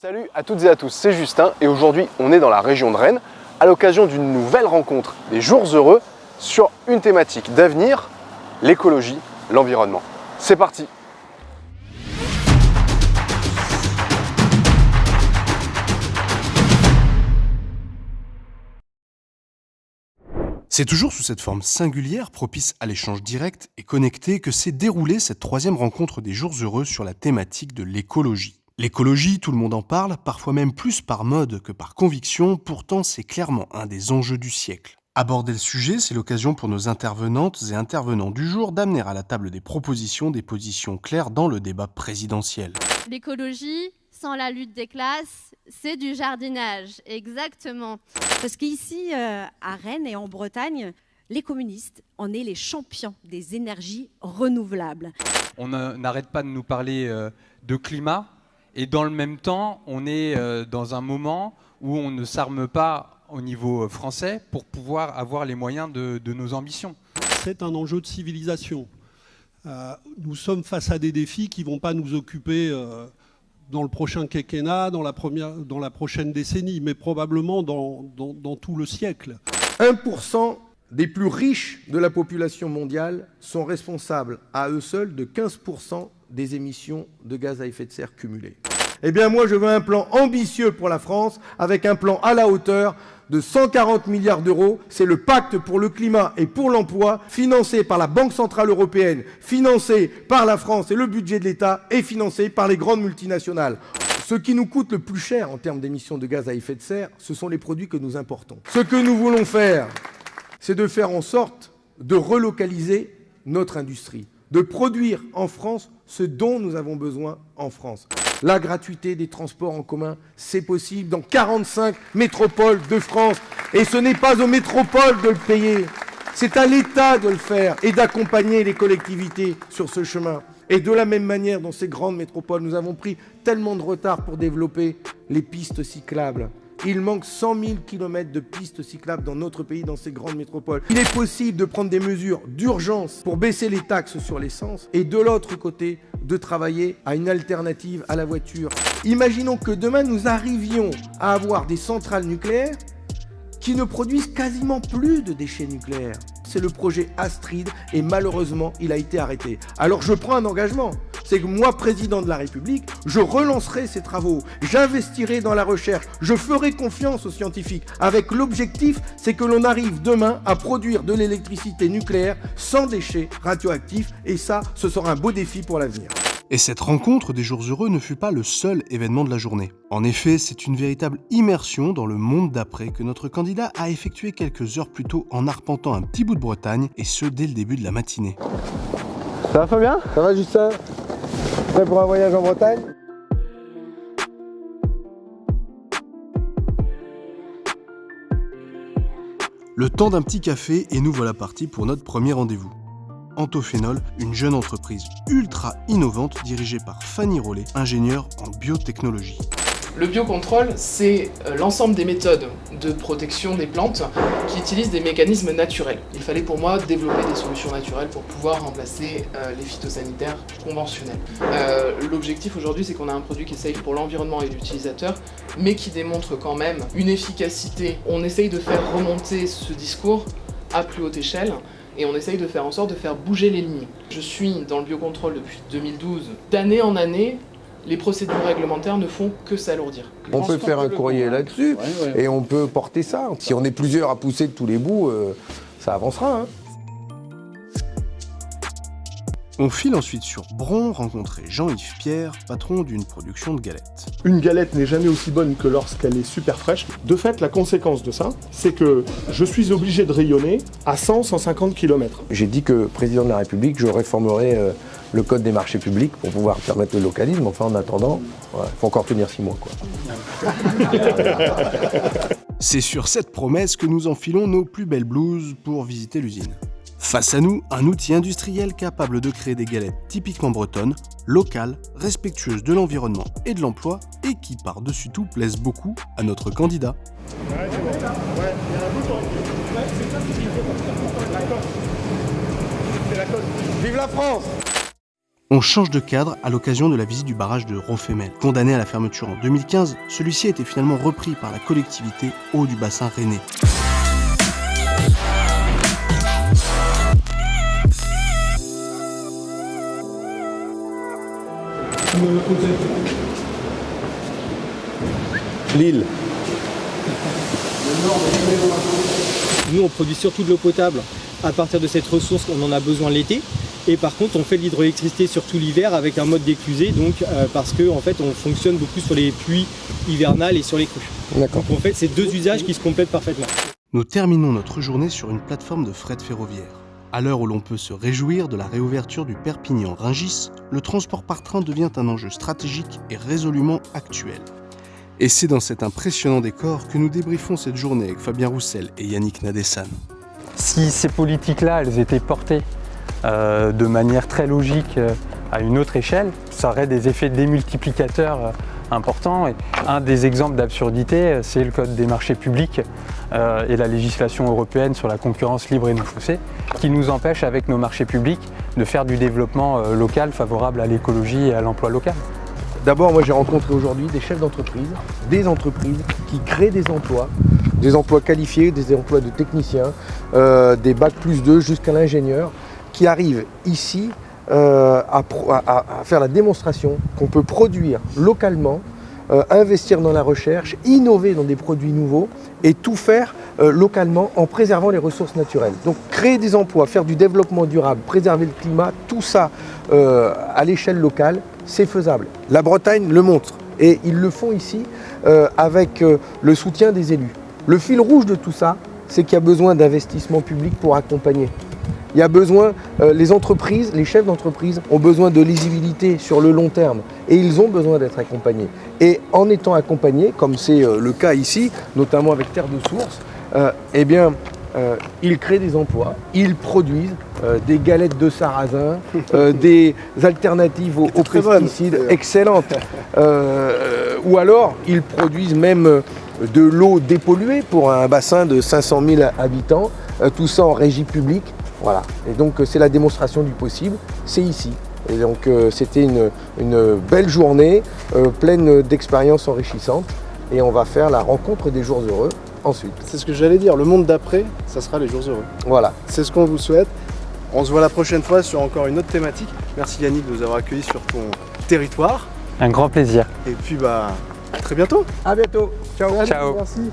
Salut à toutes et à tous, c'est Justin et aujourd'hui on est dans la région de Rennes à l'occasion d'une nouvelle rencontre des jours heureux sur une thématique d'avenir, l'écologie, l'environnement. C'est parti C'est toujours sous cette forme singulière, propice à l'échange direct et connecté, que s'est déroulée cette troisième rencontre des jours heureux sur la thématique de l'écologie. L'écologie, tout le monde en parle, parfois même plus par mode que par conviction, pourtant c'est clairement un des enjeux du siècle. Aborder le sujet, c'est l'occasion pour nos intervenantes et intervenants du jour d'amener à la table des propositions, des positions claires dans le débat présidentiel. L'écologie, sans la lutte des classes, c'est du jardinage, exactement. Parce qu'ici, euh, à Rennes et en Bretagne, les communistes, on est les champions des énergies renouvelables. On n'arrête pas de nous parler euh, de climat, et dans le même temps, on est euh, dans un moment où on ne s'arme pas au niveau euh, français pour pouvoir avoir les moyens de, nos ambitions. C'est un enjeu de civilisation. Euh, nous sommes face à des défis qui ne vont pas nous occuper dans le prochain quinquennat, dans la, première, dans la prochaine décennie, mais probablement dans, dans tout le siècle. 1% des plus riches de la population mondiale sont responsables à eux seuls de 15% des émissions de gaz à effet de serre cumulées. Eh bien moi je veux un plan ambitieux pour la France, avec un plan à la hauteur de 140 milliards d'euros. C'est le pacte pour le climat et pour l'emploi, financé par la Banque Centrale Européenne, financé par la France et le budget de l'État, et financé par les grandes multinationales. Ce qui nous coûte le plus cher en termes d'émissions de gaz à effet de serre, ce sont les produits que nous importons. Ce que nous voulons faire, c'est de faire en sorte de relocaliser notre industrie, de produire en France ce dont nous avons besoin en France. La gratuité des transports en commun, c'est possible dans 45 métropoles de France. Et ce n'est pas aux métropoles de le payer. C'est à l'État de le faire et d'accompagner les collectivités sur ce chemin. Et de la même manière, dans ces grandes métropoles, nous avons pris tellement de retard pour développer les pistes cyclables. Il manque 100 000 km de pistes cyclables dans notre pays, dans ces grandes métropoles. Il est possible de prendre des mesures d'urgence pour baisser les taxes sur l'essence et de l'autre côté, de travailler à une alternative à la voiture. Imaginons que demain, nous arrivions à avoir des centrales nucléaires qui ne produisent quasiment plus de déchets nucléaires. C'est le projet Astrid et malheureusement, il a été arrêté. Alors je prends un engagement, c'est que moi, président de la République, je relancerai ces travaux, j'investirai dans la recherche, je ferai confiance aux scientifiques, avec l'objectif, c'est que l'on arrive demain à produire de l'électricité nucléaire sans déchets radioactifs, et ça, ce sera un beau défi pour l'avenir. Et cette rencontre des jours heureux ne fut pas le seul événement de la journée. En effet, c'est une véritable immersion dans le monde d'après que notre candidat a effectué quelques heures plus tôt en arpentant un petit bout de Bretagne, et ce dès le début de la matinée. Ça va Fabien? Ça va Justin? Prêt pour un voyage en Bretagne? Le temps d'un petit café et nous voilà partis pour notre premier rendez-vous. Antophénol, une jeune entreprise ultra innovante dirigée par Fanny Rollet, ingénieure en biotechnologie. Le biocontrôle, c'est euh, l'ensemble des méthodes de protection des plantes qui utilisent des mécanismes naturels. Il fallait pour moi développer des solutions naturelles pour pouvoir remplacer euh, les phytosanitaires conventionnels. Euh, l'objectif aujourd'hui, c'est qu'on a un produit qui est safe pour l'environnement et l'utilisateur, mais qui démontre quand même une efficacité. On essaye de faire remonter ce discours à plus haute échelle et on essaye de faire en sorte de faire bouger les lignes. Je suis dans le biocontrôle depuis 2012. D'année en année, les procédures réglementaires ne font que s'alourdir. On peut faire un courrier là-dessus et on peut porter ça. Si on est plusieurs à pousser de tous les bouts, euh, ça avancera. Hein. On file ensuite sur Bron rencontrer Jean-Yves Pierre, patron d'une production de galettes. Une galette n'est jamais aussi bonne que lorsqu'elle est super fraîche. De fait, la conséquence de ça, c'est que je suis obligé de rayonner à 100-150 km. J'ai dit que, président de la République, je réformerai euh, le code des marchés publics pour pouvoir permettre le localisme. Enfin, en attendant, il faut encore tenir six mois. C'est sur cette promesse que nous enfilons nos plus belles blouses pour visiter l'usine. Face à nous, un outil industriel capable de créer des galettes typiquement bretonnes, locales, respectueuses de l'environnement et de l'emploi, et qui par-dessus tout plaisent beaucoup à notre candidat. Vive la France On change de cadre à l'occasion de la visite du barrage de Rofemel. Condamné à la fermeture en 2015, celui-ci a été finalement repris par la collectivité Eau du bassin rennais. Lille. Nous, on produit surtout de l'eau potable à partir de cette ressource qu'on en a besoin l'été. Et par contre, on fait de l'hydroélectricité surtout l'hiver avec un mode d'éclusée, donc euh, parce qu'en en fait, on fonctionne beaucoup sur les pluies hivernales et sur les crues. D'accord. Donc en fait, c'est deux usages qui se complètent parfaitement. Nous terminons notre journée sur une plateforme de fret ferroviaire. À l'heure où l'on peut se réjouir de la réouverture du Perpignan-Ringis, le transport par train devient un enjeu stratégique et résolument actuel. Et c'est dans cet impressionnant décor que nous débriefons cette journée avec Fabien Roussel et Yannick Nadessan. Si ces politiques-là, elles étaient portées euh, de manière très logique euh, à une autre échelle, ça aurait des effets démultiplicateurs euh, importants. Et un des exemples d'absurdité, euh, c'est le Code des marchés publics euh, et la législation européenne sur la concurrence libre et non faussée, qui nous empêche avec nos marchés publics de faire du développement euh, local favorable à l'écologie et à l'emploi local. D'abord, moi j'ai rencontré aujourd'hui des chefs d'entreprise, des entreprises qui créent des emplois, des emplois qualifiés, des emplois de techniciens, des bacs plus 2 jusqu'à l'ingénieur, qui arrivent ici euh, à, faire la démonstration qu'on peut produire localement, euh, investir dans la recherche, innover dans des produits nouveaux et tout faire euh, localement en préservant les ressources naturelles. Donc créer des emplois, faire du développement durable, préserver le climat, tout ça à l'échelle locale, c'est faisable. La Bretagne le montre et ils le font ici avec le soutien des élus. Le fil rouge de tout ça, c'est qu'il y a besoin d'investissements publics pour accompagner. Il y a besoin, euh, les entreprises, les chefs d'entreprise ont besoin de lisibilité sur le long terme et ils ont besoin d'être accompagnés. Et en étant accompagnés, comme c'est euh, le cas ici, notamment avec Terre de Source, euh, eh bien, ils créent des emplois, ils produisent des galettes de sarrasin, des alternatives aux, pesticides excellentes, ou alors ils produisent même de l'eau dépolluée pour un bassin de 500 000 habitants, tout ça en régie publique. Voilà. Et donc euh, c'est la démonstration du possible, c'est ici. Et donc euh, c'était une, une belle journée, euh, pleine d'expériences enrichissantes. Et on va faire la rencontre des jours heureux ensuite. C'est ce que j'allais dire, le monde d'après, ça sera les jours heureux. Voilà. C'est ce qu'on vous souhaite. On se voit la prochaine fois sur encore une autre thématique. Merci Yannick de nous avoir accueillis sur ton territoire. Un grand plaisir. Et puis bah à très bientôt. À bientôt. Ciao. Ciao. Merci.